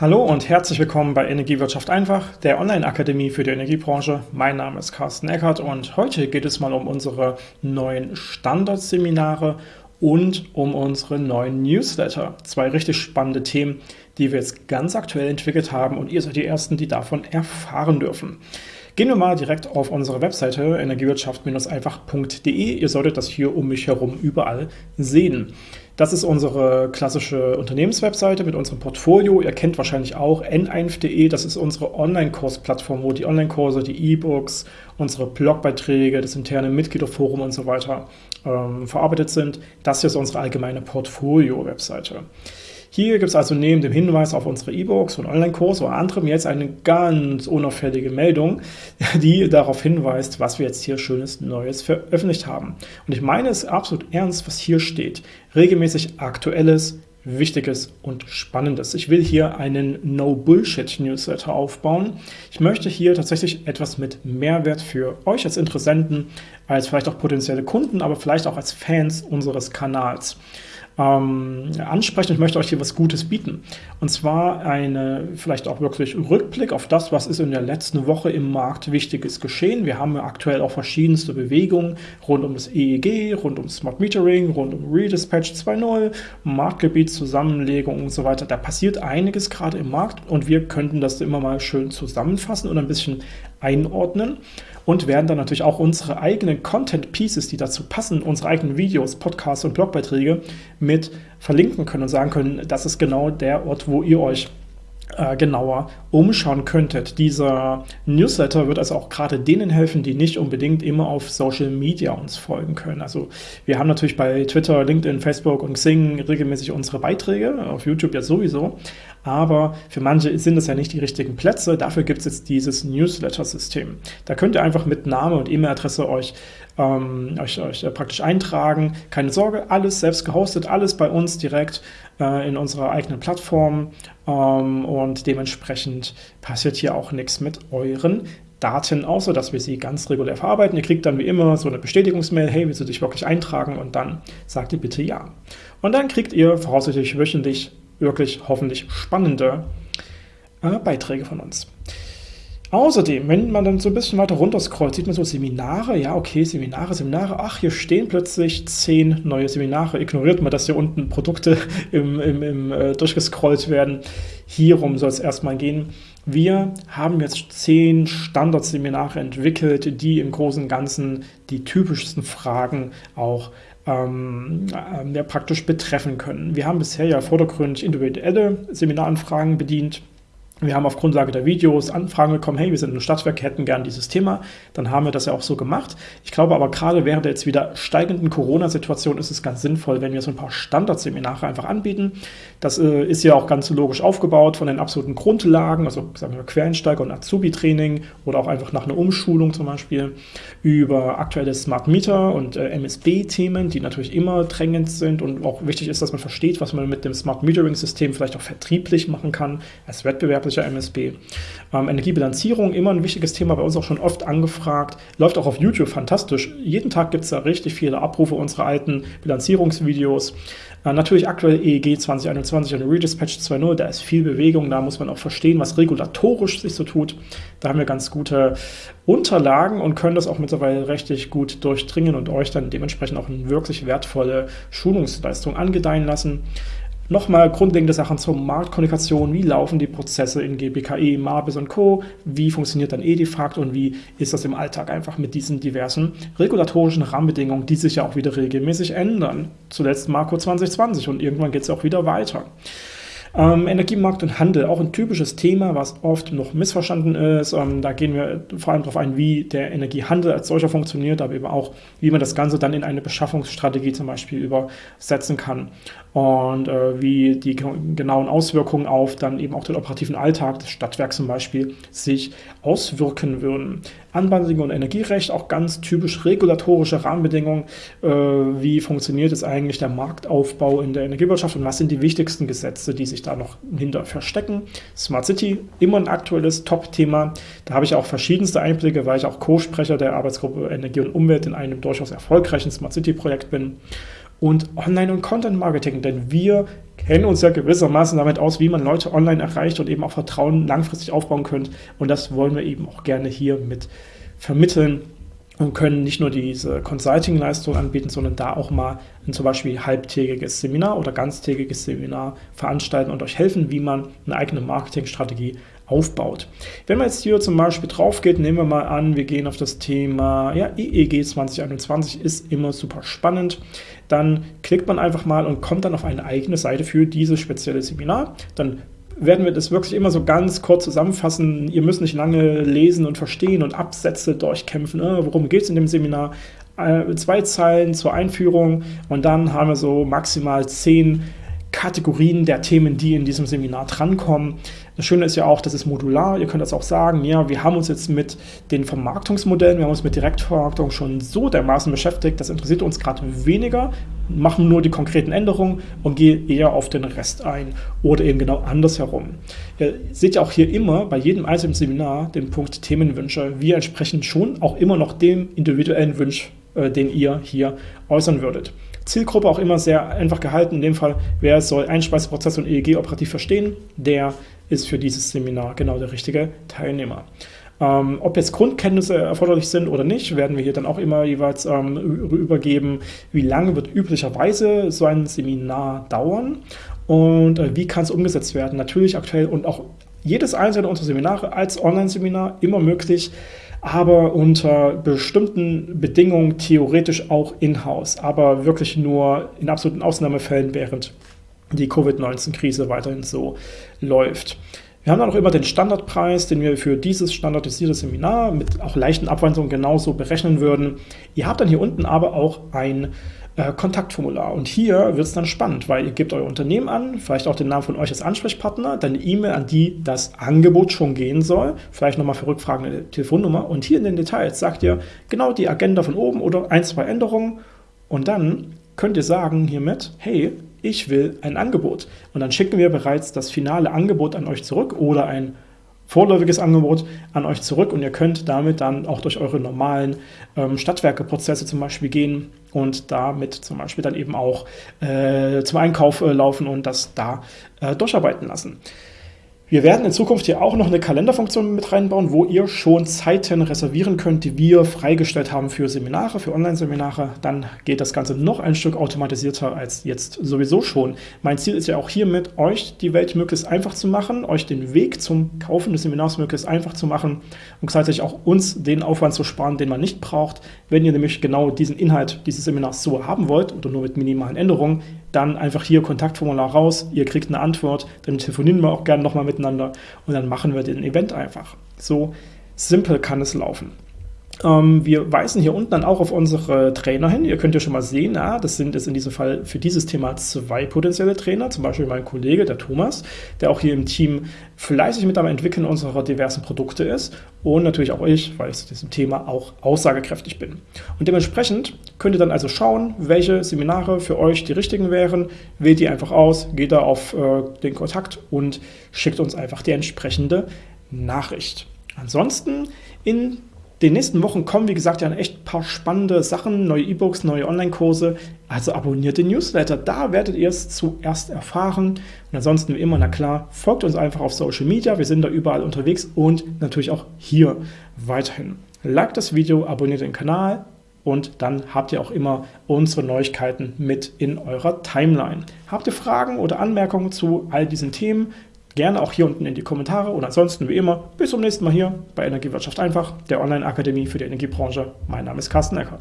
Hallo und herzlich willkommen bei Energiewirtschaft einfach, der Online-Akademie für die Energiebranche. Mein Name ist Carsten Eckert und heute geht es mal um unsere neuen Standardseminare und um unsere neuen Newsletter. Zwei richtig spannende Themen, die wir jetzt ganz aktuell entwickelt haben und ihr seid die Ersten, die davon erfahren dürfen. Gehen wir mal direkt auf unsere Webseite energiewirtschaft-einfach.de. Ihr solltet das hier um mich herum überall sehen. Das ist unsere klassische Unternehmenswebseite mit unserem Portfolio. Ihr kennt wahrscheinlich auch n1.de, das ist unsere Online-Kursplattform, wo die Online-Kurse, die E-Books, unsere Blogbeiträge, das interne Mitgliederforum und so weiter ähm, verarbeitet sind. Das hier ist unsere allgemeine Portfolio-Webseite. Hier gibt es also neben dem Hinweis auf unsere E-Books und Online-Kurs oder anderem jetzt eine ganz unauffällige Meldung, die darauf hinweist, was wir jetzt hier Schönes Neues veröffentlicht haben. Und ich meine es absolut ernst, was hier steht. Regelmäßig Aktuelles, Wichtiges und Spannendes. Ich will hier einen No-Bullshit-Newsletter aufbauen. Ich möchte hier tatsächlich etwas mit Mehrwert für euch als Interessenten, als vielleicht auch potenzielle Kunden, aber vielleicht auch als Fans unseres Kanals ähm, ansprechen. Ich möchte euch hier was Gutes bieten. Und zwar eine vielleicht auch wirklich Rückblick auf das, was ist in der letzten Woche im Markt Wichtiges geschehen. Wir haben aktuell auch verschiedenste Bewegungen rund um das EEG, rund um Smart Metering, rund um Redispatch 2.0, Marktgebietszusammenlegung und so weiter. Da passiert einiges gerade im Markt und wir könnten das immer mal schön zusammenfassen und ein bisschen einordnen und werden dann natürlich auch unsere eigenen Content Pieces, die dazu passen, unsere eigenen Videos, Podcasts und Blogbeiträge mit verlinken können und sagen können, das ist genau der Ort, wo ihr euch äh, genauer umschauen könntet. Dieser Newsletter wird also auch gerade denen helfen, die nicht unbedingt immer auf Social Media uns folgen können. Also wir haben natürlich bei Twitter, LinkedIn, Facebook und Xing regelmäßig unsere Beiträge, auf YouTube ja sowieso, aber für manche sind das ja nicht die richtigen Plätze. Dafür gibt es jetzt dieses Newsletter-System. Da könnt ihr einfach mit Name und E-Mail-Adresse euch, ähm, euch, euch äh, praktisch eintragen. Keine Sorge, alles selbst gehostet, alles bei uns direkt äh, in unserer eigenen Plattform ähm, und dementsprechend passiert hier auch nichts mit euren Daten, außer dass wir sie ganz regulär verarbeiten. Ihr kriegt dann wie immer so eine Bestätigungsmail, hey, willst du dich wirklich eintragen? Und dann sagt ihr bitte ja. Und dann kriegt ihr voraussichtlich wöchentlich wirklich hoffentlich spannende äh, Beiträge von uns. Außerdem, wenn man dann so ein bisschen weiter runter scrollt, sieht man so Seminare. Ja, okay, Seminare, Seminare. Ach, hier stehen plötzlich zehn neue Seminare. Ignoriert mal, dass hier unten Produkte im, im, im äh, durchgescrollt werden. Hierum soll es erstmal gehen. Wir haben jetzt zehn Standardseminare entwickelt, die im Großen und Ganzen die typischsten Fragen auch ähm, äh, ja, praktisch betreffen können. Wir haben bisher ja vordergründig individuelle Seminaranfragen bedient. Wir haben auf Grundlage der Videos Anfragen bekommen, hey, wir sind ein Stadtwerk, hätten gern dieses Thema. Dann haben wir das ja auch so gemacht. Ich glaube aber gerade während der jetzt wieder steigenden Corona-Situation ist es ganz sinnvoll, wenn wir so ein paar Standardseminare einfach anbieten. Das äh, ist ja auch ganz logisch aufgebaut von den absoluten Grundlagen, also sagen wir Quereinsteiger und Azubi-Training oder auch einfach nach einer Umschulung zum Beispiel über aktuelle Smart Meter und äh, MSB-Themen, die natürlich immer drängend sind und auch wichtig ist, dass man versteht, was man mit dem Smart Metering-System vielleicht auch vertrieblich machen kann als Wettbewerb klassischer MSB. Ähm, Energiebilanzierung, immer ein wichtiges Thema, bei uns auch schon oft angefragt, läuft auch auf YouTube fantastisch. Jeden Tag gibt es da richtig viele Abrufe unserer alten Bilanzierungsvideos. Äh, natürlich aktuell EEG 2021 und Redispatch 2.0, da ist viel Bewegung, da muss man auch verstehen, was regulatorisch sich so tut. Da haben wir ganz gute Unterlagen und können das auch mittlerweile richtig gut durchdringen und euch dann dementsprechend auch eine wirklich wertvolle Schulungsleistung angedeihen lassen. Nochmal grundlegende Sachen zur Marktkommunikation, wie laufen die Prozesse in GBKE, Marbis und Co., wie funktioniert dann Edifakt und wie ist das im Alltag einfach mit diesen diversen regulatorischen Rahmenbedingungen, die sich ja auch wieder regelmäßig ändern. Zuletzt Marco 2020 und irgendwann geht es auch wieder weiter. Ähm, Energiemarkt und Handel, auch ein typisches Thema, was oft noch missverstanden ist. Ähm, da gehen wir vor allem darauf ein, wie der Energiehandel als solcher funktioniert, aber eben auch, wie man das Ganze dann in eine Beschaffungsstrategie zum Beispiel übersetzen kann und äh, wie die genauen Auswirkungen auf dann eben auch den operativen Alltag des Stadtwerks zum Beispiel sich auswirken würden. Anbandlung und Energierecht, auch ganz typisch regulatorische Rahmenbedingungen. Äh, wie funktioniert jetzt eigentlich der Marktaufbau in der Energiewirtschaft und was sind die wichtigsten Gesetze, die sich da noch hinter verstecken? Smart City, immer ein aktuelles Top-Thema. Da habe ich auch verschiedenste Einblicke, weil ich auch Co-Sprecher der Arbeitsgruppe Energie und Umwelt in einem durchaus erfolgreichen Smart City-Projekt bin und Online- und Content-Marketing, denn wir kennen uns ja gewissermaßen damit aus, wie man Leute online erreicht und eben auch Vertrauen langfristig aufbauen könnt. Und das wollen wir eben auch gerne hier mit vermitteln und können nicht nur diese Consulting-Leistung anbieten, sondern da auch mal ein zum Beispiel halbtägiges Seminar oder ganztägiges Seminar veranstalten und euch helfen, wie man eine eigene Marketingstrategie aufbaut. Wenn man jetzt hier zum Beispiel drauf geht, nehmen wir mal an, wir gehen auf das Thema ja, EEG 2021, ist immer super spannend. Dann klickt man einfach mal und kommt dann auf eine eigene Seite für dieses spezielle Seminar. Dann werden wir das wirklich immer so ganz kurz zusammenfassen. Ihr müsst nicht lange lesen und verstehen und Absätze durchkämpfen. Äh, worum geht es in dem Seminar? Äh, zwei Zeilen zur Einführung und dann haben wir so maximal zehn Kategorien der Themen, die in diesem Seminar drankommen. Das Schöne ist ja auch, das ist modular. Ihr könnt das auch sagen, ja, wir haben uns jetzt mit den Vermarktungsmodellen, wir haben uns mit Direktvermarktung schon so dermaßen beschäftigt, das interessiert uns gerade weniger, machen nur die konkreten Änderungen und gehen eher auf den Rest ein oder eben genau andersherum. Ihr seht ja auch hier immer bei jedem einzelnen Seminar den Punkt Themenwünsche. Wir entsprechen schon auch immer noch dem individuellen Wunsch, äh, den ihr hier äußern würdet. Zielgruppe auch immer sehr einfach gehalten. In dem Fall, wer soll Einspeiseprozess und EEG operativ verstehen, der ist für dieses Seminar genau der richtige Teilnehmer. Ähm, ob jetzt Grundkenntnisse erforderlich sind oder nicht, werden wir hier dann auch immer jeweils ähm, übergeben, wie lange wird üblicherweise so ein Seminar dauern und äh, wie kann es umgesetzt werden. Natürlich aktuell und auch jedes einzelne unserer Seminare als Online-Seminar immer möglich aber unter bestimmten Bedingungen theoretisch auch in-house, aber wirklich nur in absoluten Ausnahmefällen, während die Covid-19-Krise weiterhin so läuft. Wir haben dann auch immer den Standardpreis, den wir für dieses standardisierte Seminar mit auch leichten Abwandlungen genauso berechnen würden. Ihr habt dann hier unten aber auch ein äh, Kontaktformular. Und hier wird es dann spannend, weil ihr gebt euer Unternehmen an, vielleicht auch den Namen von euch als Ansprechpartner, dann eine E-Mail, an die das Angebot schon gehen soll, vielleicht nochmal für Rückfragen eine Telefonnummer und hier in den Details sagt ihr genau die Agenda von oben oder ein, zwei Änderungen und dann könnt ihr sagen hiermit, hey, ich will ein Angebot. Und dann schicken wir bereits das finale Angebot an euch zurück oder ein vorläufiges Angebot an euch zurück und ihr könnt damit dann auch durch eure normalen ähm, Stadtwerkeprozesse zum Beispiel gehen und damit zum Beispiel dann eben auch äh, zum Einkauf äh, laufen und das da äh, durcharbeiten lassen. Wir werden in Zukunft hier auch noch eine Kalenderfunktion mit reinbauen, wo ihr schon Zeiten reservieren könnt, die wir freigestellt haben für Seminare, für Online-Seminare. Dann geht das Ganze noch ein Stück automatisierter als jetzt sowieso schon. Mein Ziel ist ja auch hiermit, euch die Welt möglichst einfach zu machen, euch den Weg zum Kaufen des Seminars möglichst einfach zu machen und gleichzeitig auch uns den Aufwand zu sparen, den man nicht braucht. Wenn ihr nämlich genau diesen Inhalt dieses Seminars so haben wollt oder nur mit minimalen Änderungen, dann einfach hier Kontaktformular raus, ihr kriegt eine Antwort, dann telefonieren wir auch gerne nochmal miteinander und dann machen wir den Event einfach. So simpel kann es laufen. Ähm, wir weisen hier unten dann auch auf unsere Trainer hin. Ihr könnt ja schon mal sehen, ah, das sind jetzt in diesem Fall für dieses Thema zwei potenzielle Trainer, zum Beispiel mein Kollege, der Thomas, der auch hier im Team fleißig mit am Entwickeln unserer diversen Produkte ist und natürlich auch ich, weil ich zu diesem Thema auch aussagekräftig bin. Und dementsprechend könnt ihr dann also schauen, welche Seminare für euch die richtigen wären, wählt die einfach aus, geht da auf äh, den Kontakt und schickt uns einfach die entsprechende Nachricht. Ansonsten in den nächsten Wochen kommen, wie gesagt, ja echt ein paar spannende Sachen, neue E-Books, neue Online-Kurse. Also abonniert den Newsletter, da werdet ihr es zuerst erfahren. Und ansonsten wie immer, na klar, folgt uns einfach auf Social Media, wir sind da überall unterwegs und natürlich auch hier weiterhin. Like das Video, abonniert den Kanal und dann habt ihr auch immer unsere Neuigkeiten mit in eurer Timeline. Habt ihr Fragen oder Anmerkungen zu all diesen Themen? Gerne auch hier unten in die Kommentare und ansonsten wie immer bis zum nächsten Mal hier bei Energiewirtschaft einfach, der Online-Akademie für die Energiebranche. Mein Name ist Carsten Eckert.